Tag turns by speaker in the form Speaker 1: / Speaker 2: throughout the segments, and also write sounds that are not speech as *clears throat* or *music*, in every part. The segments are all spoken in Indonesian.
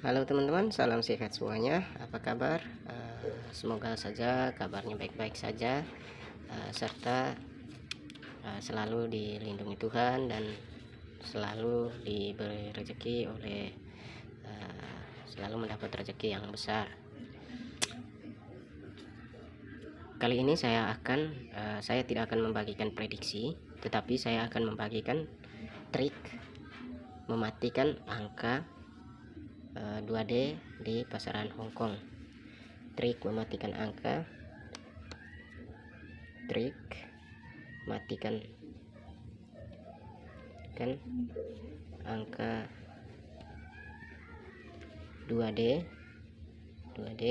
Speaker 1: Halo teman-teman, salam sehat semuanya. Apa kabar? Uh, semoga saja kabarnya baik-baik saja, uh, serta uh, selalu dilindungi Tuhan dan selalu diberi rezeki oleh selalu mendapat rezeki yang besar. Kali ini saya akan, saya tidak akan membagikan prediksi, tetapi saya akan membagikan trik mematikan angka 2D eh, di pasaran Hongkong trik mematikan angka. Trik matikan kan angka 2D 2D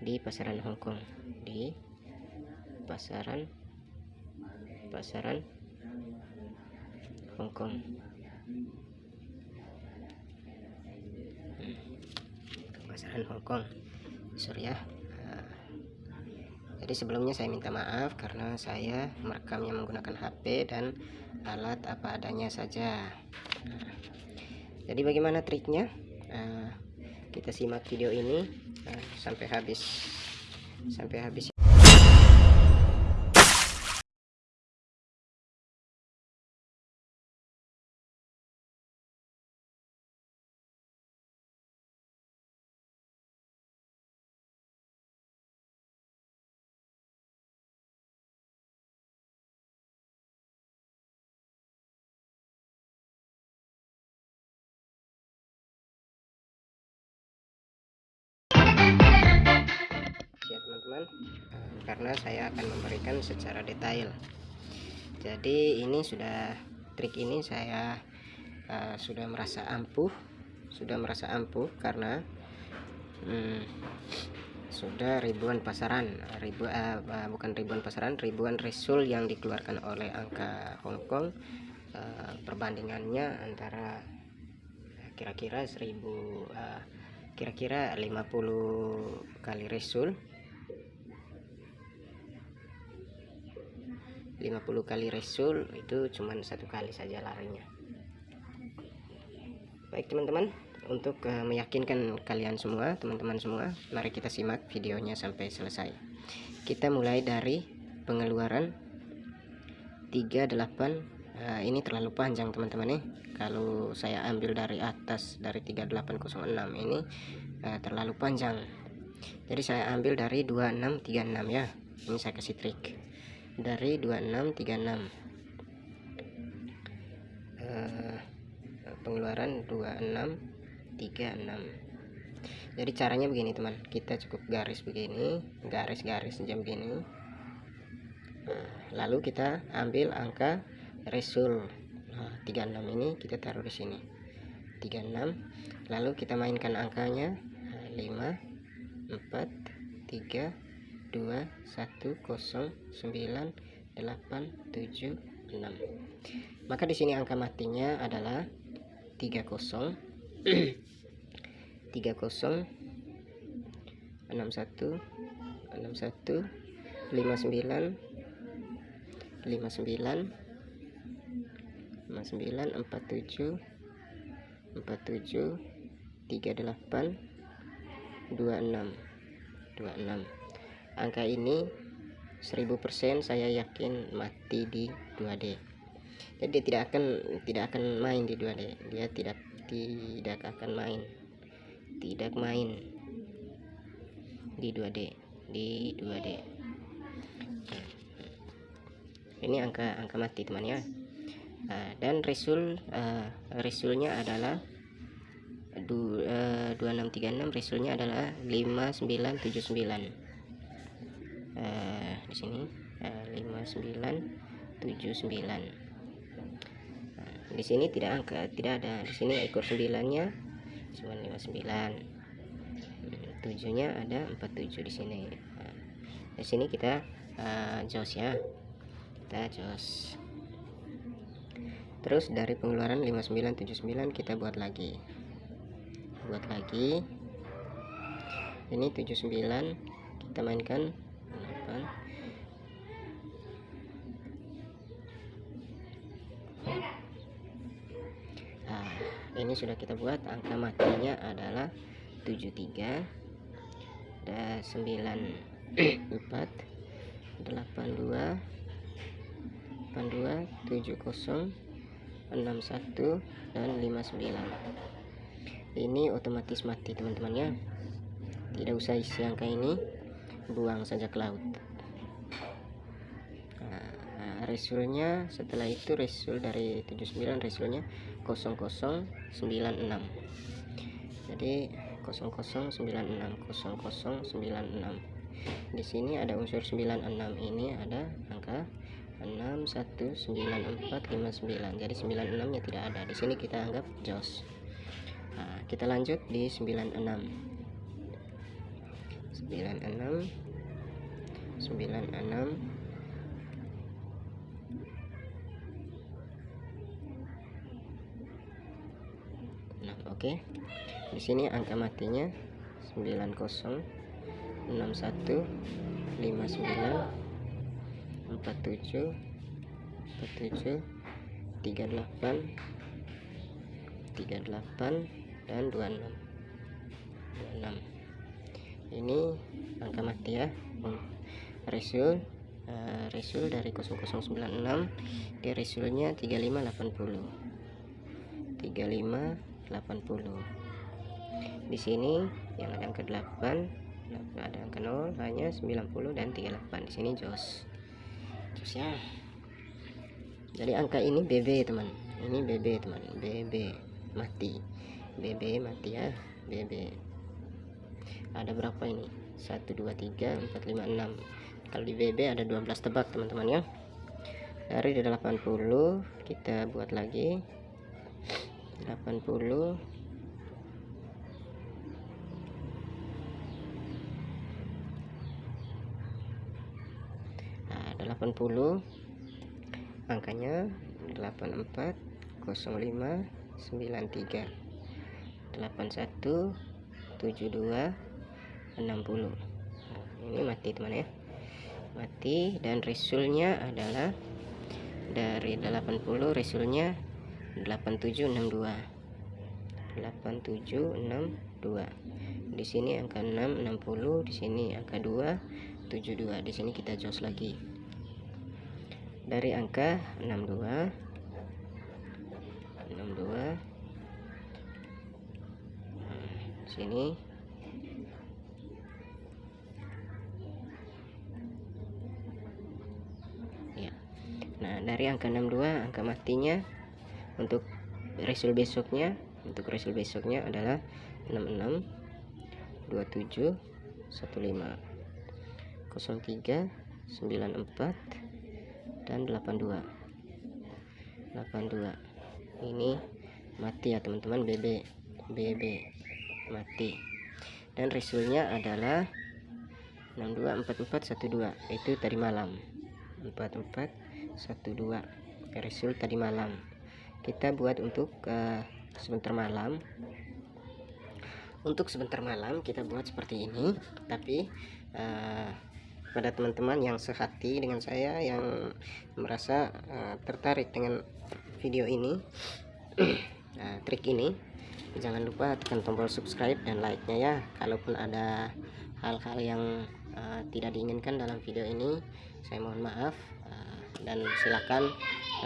Speaker 1: di pasaran Hongkong di pasaran pasaran Hongkong pasaran Hongkong sorry ya uh, jadi sebelumnya saya minta maaf karena saya merekamnya menggunakan HP dan alat apa adanya saja. Uh, jadi bagaimana triknya? Uh, kita simak video ini uh, sampai habis sampai habis teman-teman eh, karena saya akan memberikan secara detail. Jadi ini sudah trik ini saya uh, sudah merasa ampuh sudah merasa ampuh karena hmm, sudah ribuan pasaran ribu uh, bukan ribuan pasaran ribuan resul yang dikeluarkan oleh angka Hongkong uh, perbandingannya antara kira-kira 1000 kira-kira 50 kali resul 50 kali resul itu cuman satu kali saja larinya. Baik teman-teman untuk uh, meyakinkan kalian semua teman-teman semua mari kita simak videonya sampai selesai. Kita mulai dari pengeluaran 38 uh, eh, ini terlalu panjang teman-teman nih. Kalau saya ambil dari atas dari 3806 ini uh, terlalu panjang. Jadi saya ambil dari 2636 ya. Ini saya kasih trik dari 2636 uh, pengeluaran 2636 jadi caranya begini teman. Kita cukup garis begini garis-garis jam begini. Nah, lalu kita ambil angka resul. Nah, 36 ini kita taruh di sini. 36 lalu kita mainkan angkanya. 5 4 3 2 1 0 9 8 7 6 maka di sini angka matinya adalah 30 30 61 61 59 59 59 47 47 38 26 26 angka ini 1000% saya yakin mati di 2D jadi dia tidak akan tidak akan main di 2D dia tidak tidak akan main. Tidak main di 2D di 2D ini angka angka mati teman ya. Nah, dan resul uh, resulnya adalah du, uh, 2636 resulnya adalah 5979 eh, di sini eh, 5979 nah, di sini tidak angka tidak ada. Di sini ekor 9 nya cuma 59 tujuhnya ada 47 di sini. Nah, di sini kita uh, jos ya. Kita jos. Terus dari pengeluaran 5979 kita buat lagi. Buat lagi. Ini 79 kita mainkan kan nah ini sudah kita buat. Angka matinya adalah 73 ada 94 82 82 70 61 dan 59 ini otomatis mati teman-teman ya tidak usah isi angka ini buang saja ke laut. Nah, resulnya setelah itu resul dari 79 resulnya 0096 jadi 0096 0096 di sini ada unsur 96 ini ada angka 61945 jadi 96 nya tidak ada. Di sini kita anggap jos. Nah, kita lanjut di 96 96 96 Nah, oke. Okay. Di sini angka matinya 90 61 59 47 47 38 38 dan 26 26 ini angka mati ya. Resul uh, resul dari 0096 dia resulnya 3580 3580 di sini yang ada angka 8 ada angka 0 hanya 90 dan 38 di sini jos. Ya. Jadi angka ini BB teman. Ini BB teman. BB mati. BB mati ya. BB ada berapa ini? 1 2 3 4 5 6 kalau di BB ada 12 tebak teman-teman ya. Dari 80 kita buat lagi. 80 80 angkanya 84 05 93 81 72 60 ini mati teman ya. Mati dan resulnya adalah dari 80 resulnya 8762 8762 di sini angka 6 60 di sini angka 2 72 di sini kita jos lagi. Dari angka 62 62 sini ya nah dari angka 62 angka matinya untuk resul besoknya untuk resul besoknya adalah 66 27 15 03 94 dan 82 82 ini mati ya teman-teman. BB BB mati. Dan resulnya adalah 624412 itu tadi malam 4412 resul tadi malam. Kita buat untuk uh, sebentar malam. Untuk sebentar malam kita buat seperti ini tapi uh, pada teman-teman yang sehati dengan saya yang merasa uh, tertarik dengan video ini uh, *clears throat* trik ini jangan lupa tekan tombol subscribe dan like nya ya. Kalaupun ada hal-hal yang uh, tidak diinginkan dalam video ini saya mohon maaf. Uh, dan silakan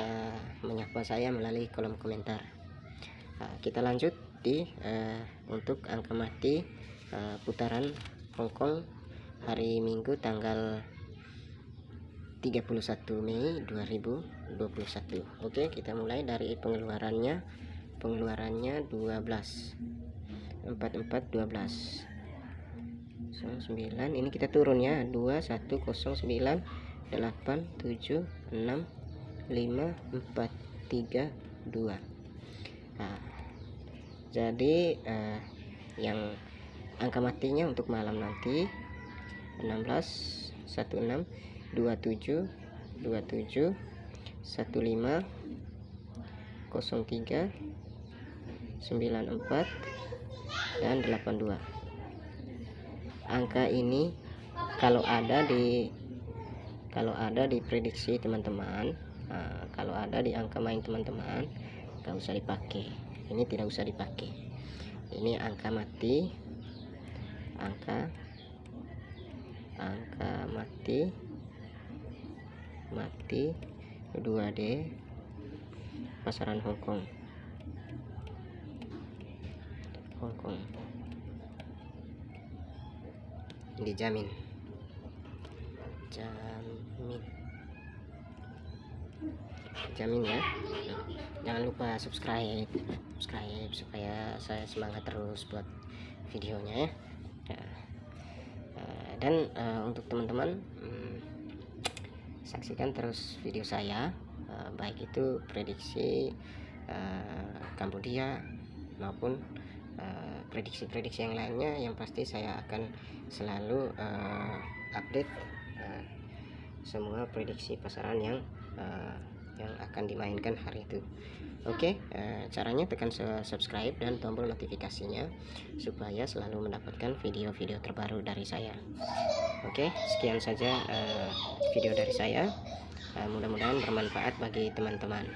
Speaker 1: uh, menyapa saya melalui kolom komentar. Uh, kita lanjut di uh, untuk angka mati uh, putaran Hongkong hari Minggu tanggal 31 Mei 2021 Oke kita mulai dari pengeluarannya. Pengeluarannya 12 44 12 9 ini kita turun ya. 2109 8 7 6 5 4 3 2 nah, jadi eh, yang angka matinya untuk malam nanti 16 16 27 27 15 03 94 dan 82 angka ini kalau ada di kalau ada di prediksi teman-teman nah, kalau ada di angka main teman-teman gak usah dipakai. Ini tidak usah dipakai. Ini angka mati angka angka mati mati 2D pasaran Hongkong Hongkong dijamin jamin jamin ya. Jangan lupa subscribe. Subscribe supaya saya semangat terus buat videonya ya. Nah, dan uh, untuk teman-teman hmm, saksikan terus video saya. Uh, baik itu prediksi Kambodia maupun prediksi-prediksi yang lainnya yang pasti saya akan selalu update semua prediksi pasaran yang uh, yang akan dimainkan hari itu. Oke, okay, uh, caranya tekan subscribe dan tombol notifikasinya supaya selalu mendapatkan video-video terbaru dari saya. Oke, okay, sekian saja uh, video dari saya. Uh, Mudah-mudahan bermanfaat bagi teman-teman.